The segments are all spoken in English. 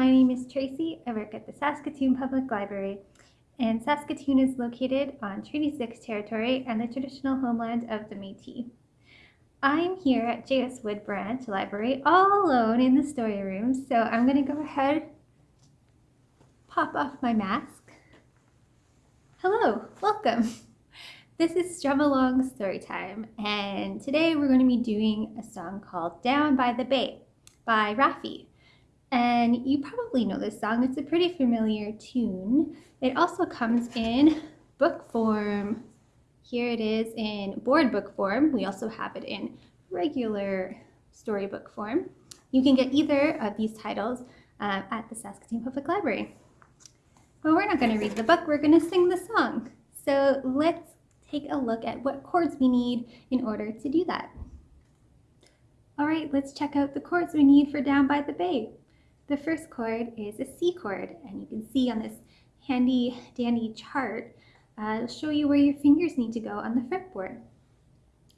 My name is Tracy. I work at the Saskatoon Public Library, and Saskatoon is located on Treaty 6 territory and the traditional homeland of the Métis. I'm here at J.S. Wood Branch Library all alone in the story room, so I'm going to go ahead, pop off my mask. Hello, welcome. This is Strum Along Storytime, and today we're going to be doing a song called Down by the Bay by Raffi. And you probably know this song, it's a pretty familiar tune. It also comes in book form. Here it is in board book form. We also have it in regular storybook form. You can get either of these titles uh, at the Saskatoon Public Library. But we're not going to read the book, we're going to sing the song. So let's take a look at what chords we need in order to do that. All right, let's check out the chords we need for Down by the Bay. The first chord is a C chord, and you can see on this handy dandy chart, uh, it'll show you where your fingers need to go on the fretboard.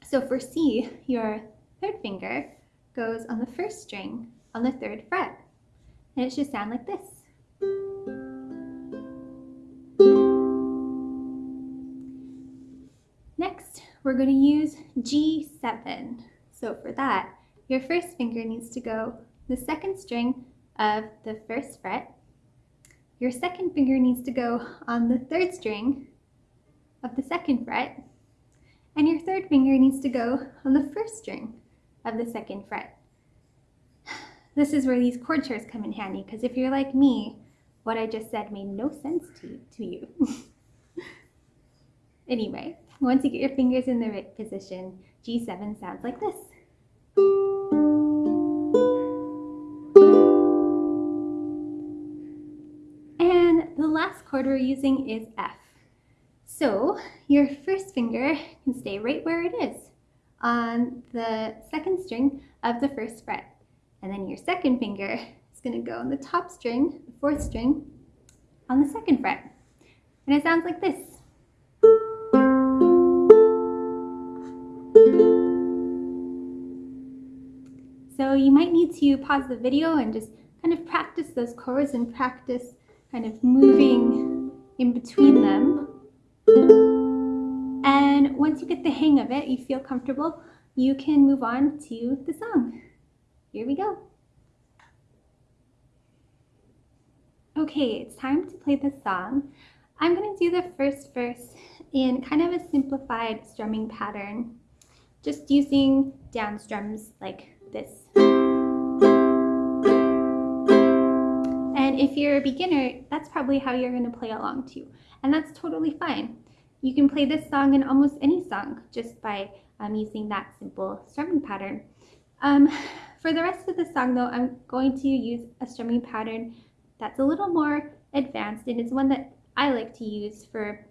So for C, your third finger goes on the first string on the third fret, and it should sound like this. Next, we're going to use G7. So for that, your first finger needs to go the second string of the first fret. Your second finger needs to go on the third string of the second fret. And your third finger needs to go on the first string of the second fret. This is where these chord charts come in handy because if you're like me, what I just said made no sense to, to you. anyway, once you get your fingers in the right position, G7 sounds like this. Last chord we're using is F. So your first finger can stay right where it is on the second string of the first fret. And then your second finger is going to go on the top string, the fourth string, on the second fret. And it sounds like this. So you might need to pause the video and just kind of practice those chords and practice kind of moving in between them. And once you get the hang of it, you feel comfortable, you can move on to the song. Here we go. Okay, it's time to play the song. I'm going to do the first verse in kind of a simplified strumming pattern, just using down strums like this. If you're a beginner, that's probably how you're going to play along too. And that's totally fine. You can play this song in almost any song just by um, using that simple strumming pattern. Um, for the rest of the song though, I'm going to use a strumming pattern that's a little more advanced and it's one that I like to use for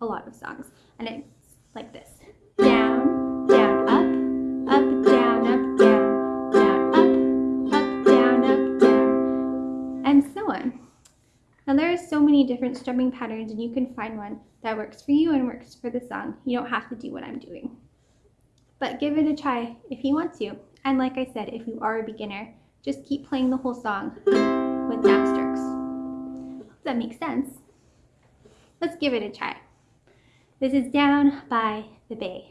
a lot of songs. And it's like this. Down, there are so many different strumming patterns and you can find one that works for you and works for the song. You don't have to do what I'm doing. But give it a try if you want to. And like I said, if you are a beginner, just keep playing the whole song with snap strokes. Does that make sense? Let's give it a try. This is Down by the Bay.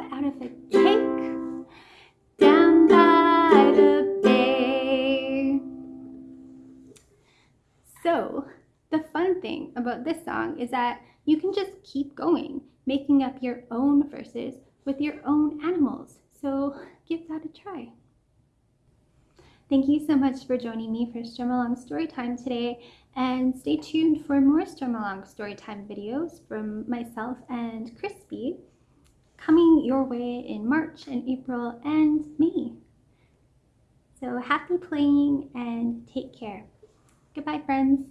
out of a cake? Down by the bay. So, the fun thing about this song is that you can just keep going, making up your own verses with your own animals. So, give that a try. Thank you so much for joining me for Strumalong Storytime today, and stay tuned for more Strumalong Storytime videos from myself and Crispy coming your way in March and April and May. So happy playing and take care. Goodbye, friends.